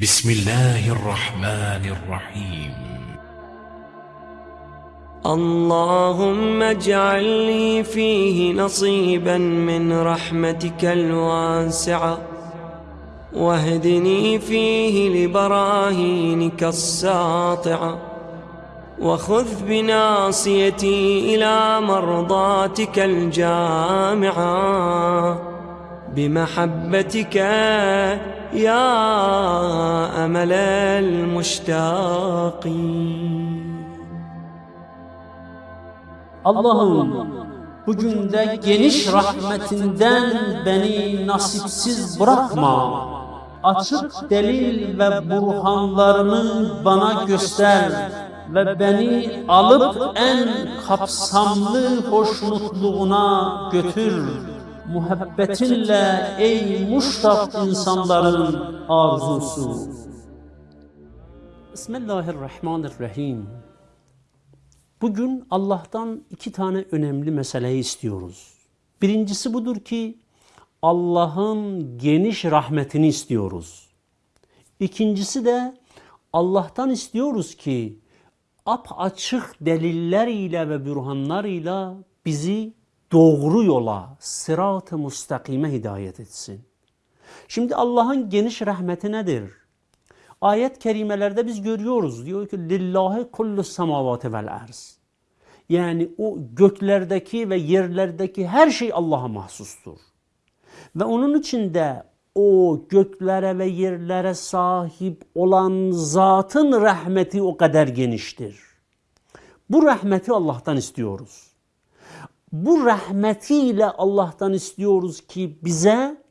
بسم الله الرحمن الرحيم. اللهم اجعل لي فيه نصيبا من رحمتك الواسعة. واهدني فيه لبراهينك الساطعة. وخذ بناصيتي إلى مرضاتك الجامعة. بمحبتك يا أمل المشتاقين Allah'ım bugün de geniş rahmetinden beni nasipsiz bırakma. Açık delil ve burhanlarını bana göster ve beni alıp en kapsamlı hoşnutluğuna götür. Muhabbetinle ey muştak insanların arzusu. Bismillahirrahmanirrahim. Bugün Allah'tan iki tane önemli meseleyi istiyoruz. Birincisi budur ki Allah'ın geniş rahmetini istiyoruz. İkincisi de Allah'tan istiyoruz ki ap açık delilleriyle ve bürhanlarıyla bizi doğru yola, sırat-ı müstakime hidayet etsin. Şimdi Allah'ın geniş rahmeti nedir? Ayet kerimelerde biz görüyoruz. Diyor ki lillahi kullu semavati vel arz. Yani o göklerdeki ve yerlerdeki her şey Allah'a mahsustur. Ve onun içinde o göklere ve yerlere sahip olan zatın rahmeti o kadar geniştir. Bu rahmeti Allah'tan istiyoruz. Bu rahmetiyle Allah'tan istiyoruz ki bize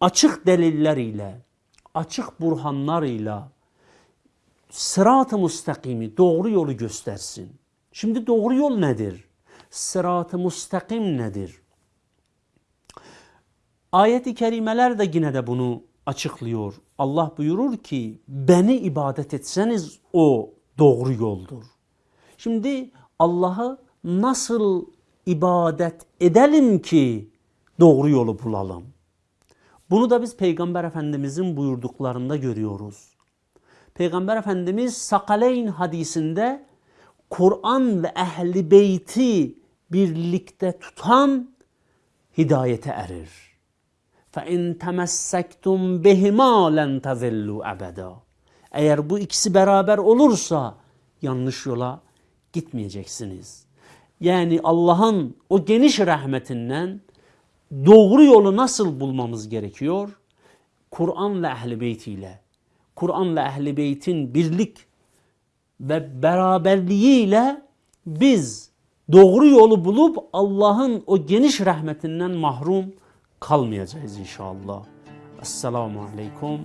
açık delilleriyle, açık burhanlarıyla sırat-ı müstakimi, doğru yolu göstersin. Şimdi doğru yol nedir? Sırat-ı müstakim nedir? Ayet-i kerimeler de yine de bunu açıklıyor. Allah buyurur ki beni ibadet etseniz o doğru yoldur. Şimdi Allah'ı nasıl ibadet edelim ki doğru yolu bulalım? Bunu da biz Peygamber Efendimizin buyurduklarında görüyoruz. Peygamber Efendimiz Sakaleyn hadisinde Kur'an ve ehli beyti birlikte tutan hidayete erir. فَاِنْ تَمَسَّكْتُمْ بِهِمَا لَنْ تَذِلُّوا اَبَدًا Eğer bu ikisi beraber olursa yanlış yola gitmeyeceksiniz. Yani Allah'ın o geniş rahmetinden doğru yolu nasıl bulmamız gerekiyor? Kur'an ve ehl-i beyt ile. Kur'an ve ehl-i beytin birlik ve beraberliğiyle biz doğru yolu bulup Allah'ın o geniş rahmetinden mahrum kalmayacağız inşallah. Esselamu Aleyküm.